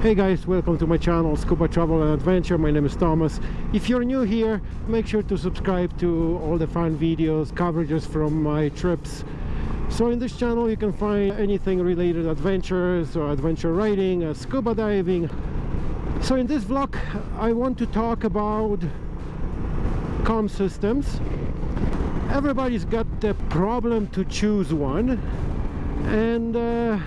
Hey guys, welcome to my channel Scuba Travel and Adventure. My name is Thomas. If you're new here, make sure to subscribe to all the fun videos, coverages from my trips. So in this channel you can find anything related adventures or adventure riding, uh, scuba diving. So in this vlog I want to talk about com systems. Everybody's got the problem to choose one and uh,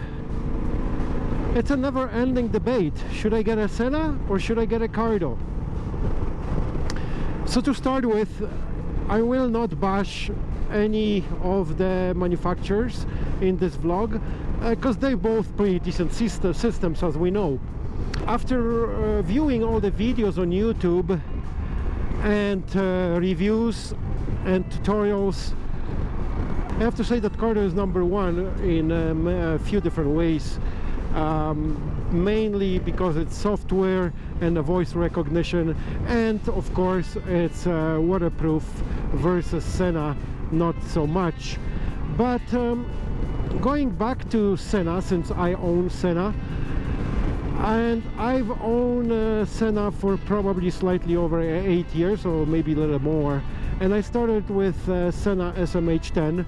it's a never-ending debate. Should I get a Sena or should I get a Cardo? So to start with, I will not bash any of the manufacturers in this vlog because uh, they both pretty decent system, systems as we know. After uh, viewing all the videos on YouTube and uh, reviews and tutorials I have to say that Cardo is number one in um, a few different ways um, mainly because it's software and a voice recognition and of course it's uh, waterproof versus Sena not so much. But um, going back to Sena since I own Sena and I've owned uh, Sena for probably slightly over eight years or maybe a little more and I started with uh, Sena SMH10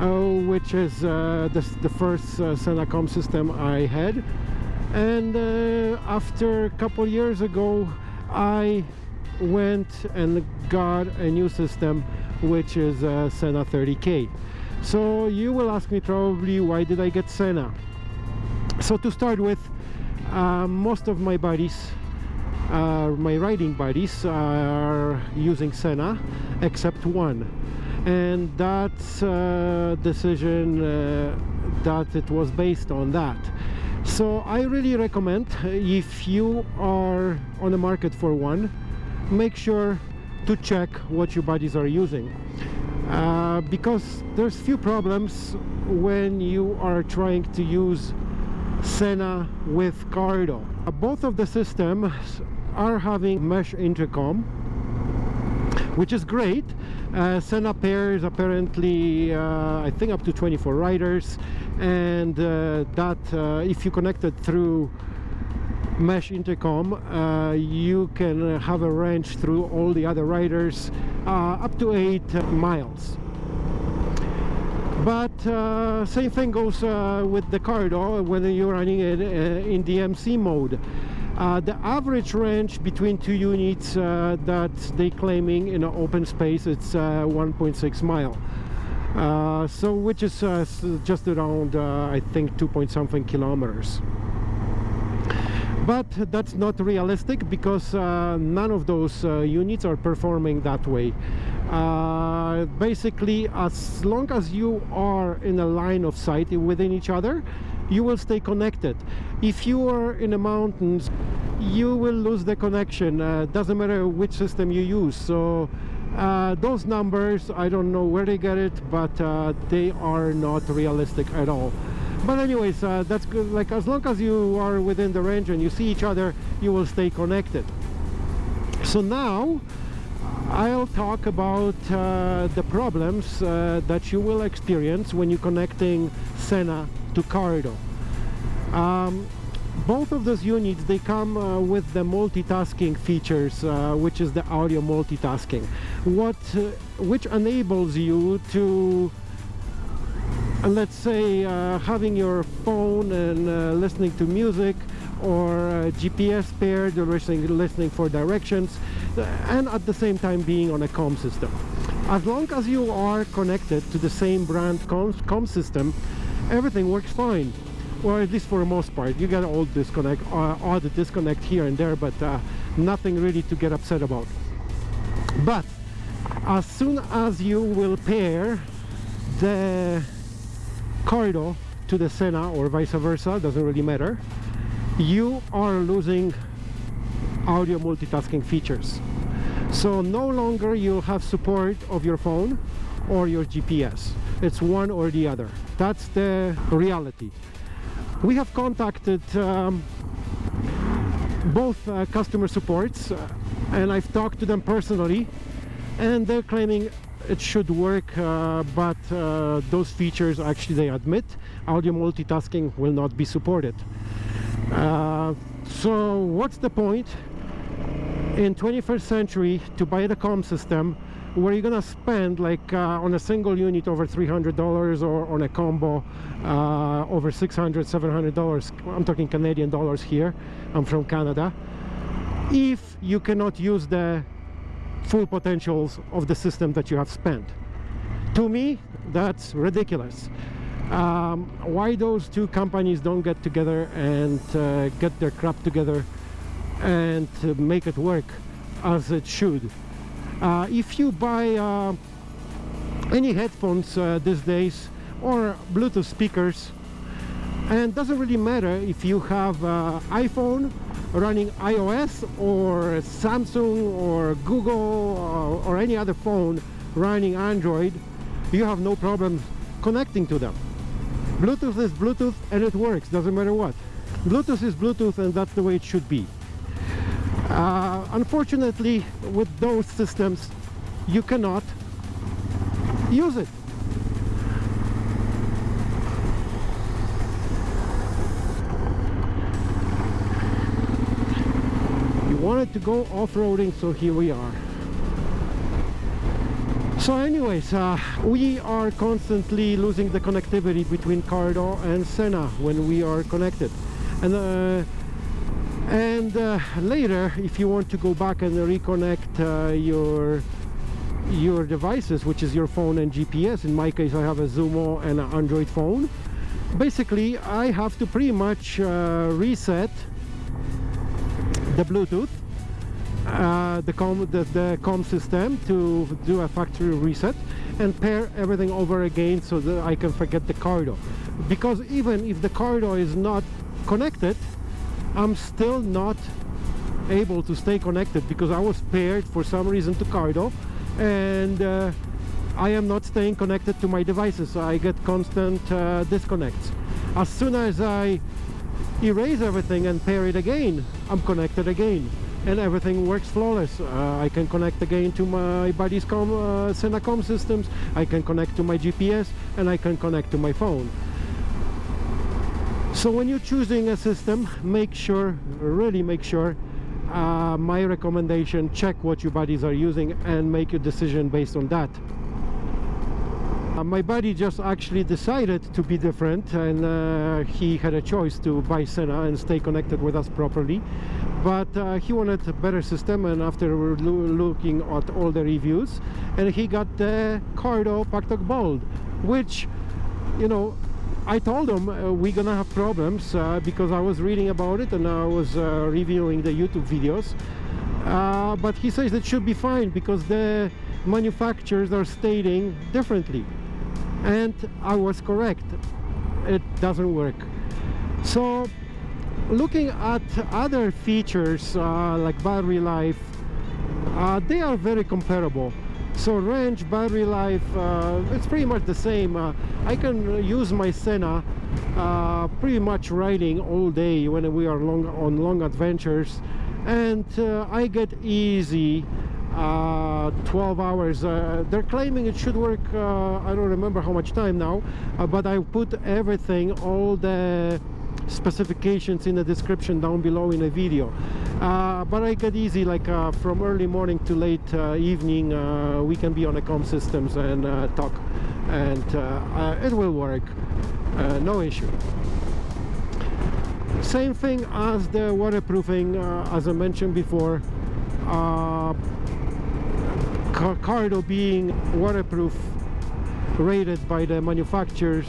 uh, which is uh, the, the first uh, Senacom system I had. And uh, after a couple years ago I went and got a new system which is uh, Sena 30K so you will ask me probably why did I get Sena? So to start with uh, most of my buddies uh, my riding buddies are using Sena except one and that a decision uh, that it was based on that. So I really recommend if you are on the market for one make sure to check what your buddies are using. Uh, because there's few problems when you are trying to use Sena with Cardo. Both of the systems are having mesh intercom which is great uh, Sena pairs apparently uh, I think up to 24 riders and uh, that uh, if you connect it through mesh intercom uh, you can have a range through all the other riders uh, up to 8 miles. But same thing goes with the Cardo when you're running it in DMC mode uh, the average range between two units uh, that they claiming in an open space it's uh, 1.6 mile. Uh, so which is uh, just around uh, I think 2 point something kilometers. But that's not realistic because none of those units are performing that way. Basically as long as you are in a line of sight within each other you will stay connected. If you are in the mountains you will lose the connection. Uh, doesn't matter which system you use. So uh, those numbers I don't know where they get it but uh, they are not realistic at all. But anyways uh, that's good. Like as long as you are within the range and you see each other you will stay connected. So now I'll talk about uh, the problems uh, that you will experience when you're connecting Sena to Cardo. Um, both of those units they come uh, with the multitasking features uh, which is the audio multitasking what uh, which enables you to uh, let's say uh, having your phone and uh, listening to music or GPS paired listening, listening for directions and at the same time being on a com system as long as you are connected to the same brand com, com system everything works fine. Or at least for the most part. You get all disconnect uh, the disconnect here and there but uh, nothing really to get upset about. But as soon as you will pair the Cardo to the Sena or vice versa doesn't really matter you are losing audio multitasking features. So no longer you'll have support of your phone or your GPS it's one or the other that's the reality. We have contacted um, both uh, customer supports uh, and I've talked to them personally and they're claiming it should work uh, but uh, those features actually they admit audio multitasking will not be supported. Uh, so what's the point in 21st century to buy the com system where you're gonna spend like uh, on a single unit over $300 or on a combo uh, over $600, $700 I'm talking Canadian dollars here. I'm from Canada. If you cannot use the full potentials of the system that you have spent. To me that's ridiculous. Um, why those two companies don't get together and uh, get their crap together and uh, make it work as it should if you buy uh, any headphones uh, these days or Bluetooth speakers and doesn't really matter if you have uh, iPhone running iOS or Samsung or Google or, or any other phone running Android you have no problem connecting to them. Bluetooth is Bluetooth and it works doesn't matter what. Bluetooth is Bluetooth and that's the way it should be. Uh, unfortunately with those systems you cannot use it. You wanted to go off-roading so here we are. So anyways uh, we are constantly losing the connectivity between Cardo and Sena when we are connected. And uh, and uh, later if you want to go back and reconnect uh, your your devices which is your phone and GPS in my case I have a Zumo and an Android phone. Basically I have to pretty much uh, reset the Bluetooth uh, the com the, the com system to do a factory reset and pair everything over again so that I can forget the Cardo because even if the Cardo is not connected I'm still not able to stay connected because I was paired for some reason to Cardo and uh, I am not staying connected to my devices. So I get constant uh, disconnects. As soon as I erase everything and pair it again I'm connected again and everything works flawless. Uh, I can connect again to my buddy's com, uh, Senacom systems. I can connect to my GPS and I can connect to my phone so when you're choosing a system make sure really make sure uh, my recommendation check what your buddies are using and make your decision based on that. Uh, my buddy just actually decided to be different and uh, he had a choice to buy Sena and stay connected with us properly. But uh, he wanted a better system and after lo looking at all the reviews and he got the Cardo Packtalk Bold which you know I told him uh, we're gonna have problems uh, because I was reading about it and I was uh, reviewing the YouTube videos. Uh, but he says it should be fine because the manufacturers are stating differently. And I was correct. It doesn't work. So looking at other features uh, like battery life uh, they are very comparable so range battery life uh, it's pretty much the same. Uh, I can use my Sena uh, pretty much riding all day when we are long on long adventures. And uh, I get easy uh, 12 hours. Uh, they're claiming it should work I don't remember how much time now but I put everything all the specifications in the description down below in a video. Uh, but I get easy like uh, from early morning to late uh, evening uh, we can be on the com systems and uh, talk. And uh, it will work. No issue. Same thing as the waterproofing as I mentioned before. Cardo being waterproof rated by the manufacturers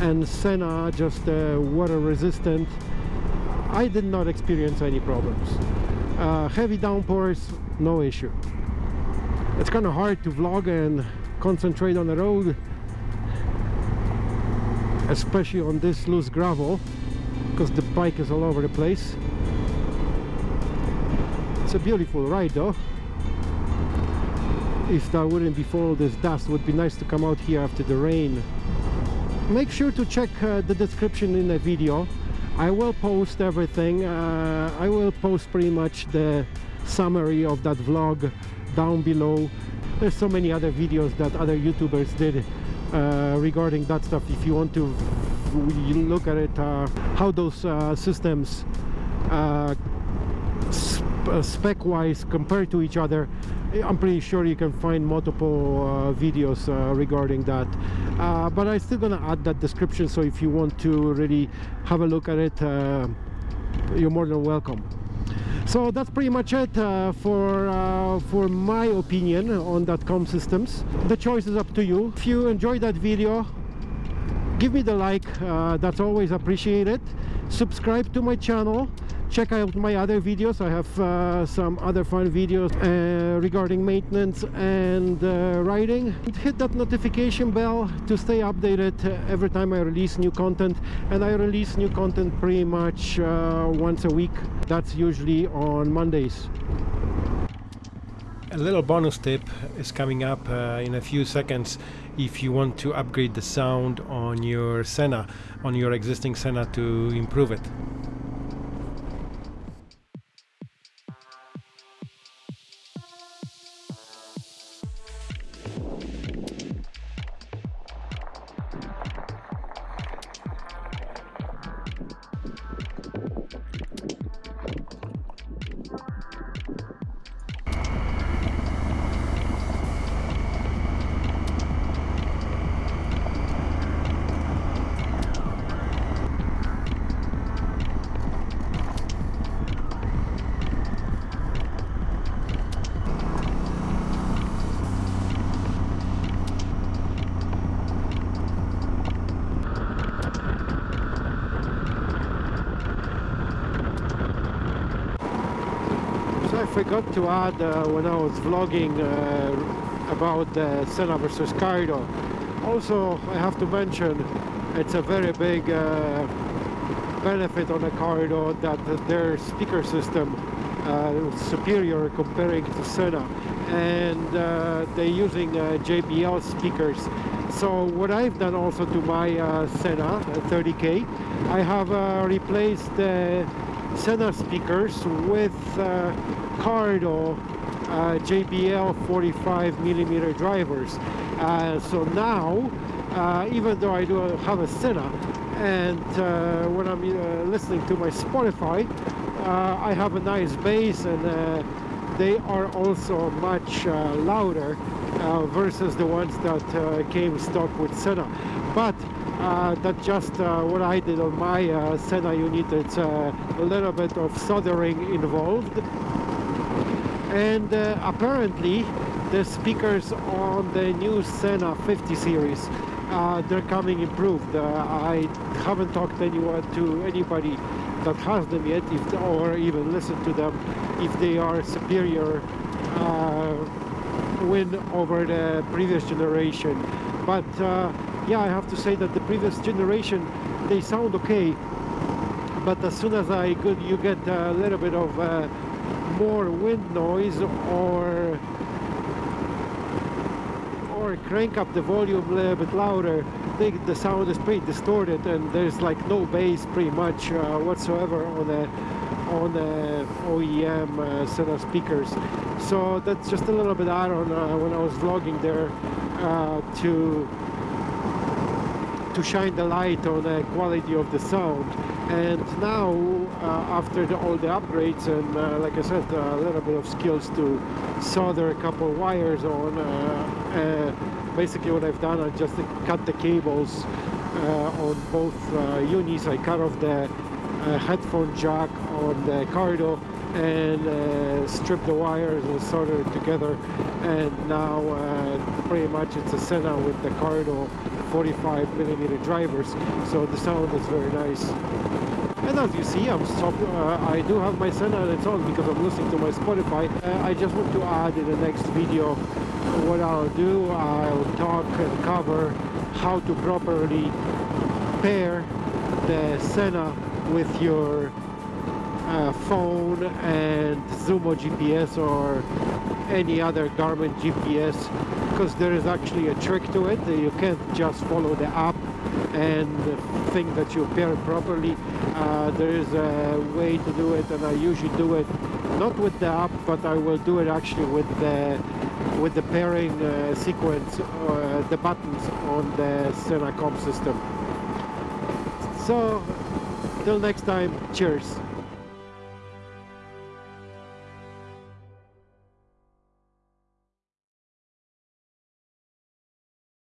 and Sena just uh, water resistant. I did not experience any problems. Uh, heavy downpours no issue. It's kind of hard to vlog and concentrate on the road especially on this loose gravel because the bike is all over the place. It's a beautiful ride though. If that wouldn't be all this dust would be nice to come out here after the rain make sure to check uh, the description in the video. I will post everything. Uh, I will post pretty much the summary of that vlog down below. There's so many other videos that other youtubers did uh, regarding that stuff. If you want to look at it uh, how those uh, systems uh, spec wise compared to each other I'm pretty sure you can find multiple uh, videos uh, regarding that. Uh, but I'm still gonna add that description so if you want to really have a look at it uh, you're more than welcome. So that's pretty much it uh, for uh, for my opinion on that com systems. The choice is up to you. If you enjoyed that video give me the like that's always appreciated. Subscribe to my channel check out my other videos. I have uh, some other fun videos uh, regarding maintenance and uh, riding hit that notification bell to stay updated every time i release new content and i release new content pretty much uh, once a week. That's usually on mondays. A little bonus tip is coming up uh, in a few seconds if you want to upgrade the sound on your Sena, on your existing Sena to improve it. Forgot to add uh, when I was vlogging uh, about the Sena versus Cardo. Also, I have to mention it's a very big uh, benefit on the Cardo that their speaker system uh, superior comparing to Sena and uh, they're using uh, JBL speakers so what I've done also to my uh, Sena 30k I have uh, replaced the Sena speakers with uh, Cardo uh, JBL 45 millimeter drivers uh, so now uh, even though I do have a Sena, and uh, when I'm uh, listening to my Spotify I have a nice bass and they are also much louder versus the ones that came stock with Sena. but uh, that's just uh, what I did on my uh, Sena unit. It's a little bit of soldering involved. And apparently the speakers on the new Sena 50 series uh, they're coming improved. Uh, I haven't talked anyone to anybody that has them yet, if or even listened to them, if they are superior uh, win over the previous generation. But yeah I have to say that the previous generation they sound okay but as soon as I could you get a little bit of uh, more wind noise or or crank up the volume a little bit louder the, the sound is pretty distorted and there's like no bass pretty much uh, whatsoever on the on the OEM uh, set of speakers. So that's just a little bit add on uh, when I was vlogging there uh, to to shine the light on the quality of the sound and now uh, after the, all the upgrades and uh, like I said a little bit of skills to solder a couple wires on uh, uh, basically what I've done I just cut the cables uh, on both unis. I cut off the headphone jack on the Cardo and uh, strip the wires and solder it together. And now uh, pretty much it's a Sena with the Cardo 45 millimeter drivers so the sound is very nice. And as you see I'm stop, uh, I do have my it's on because I'm listening to my Spotify. Uh, I just want to add in the next video what I'll do. I'll talk and cover how to properly pair the Sena with your uh, phone and Zumo GPS or any other Garmin GPS because there is actually a trick to it you can't just follow the app and think that you pair properly uh, there is a way to do it and I usually do it not with the app but I will do it actually with the with the pairing uh, sequence uh, the buttons on the Senacom system So till next time, cheers.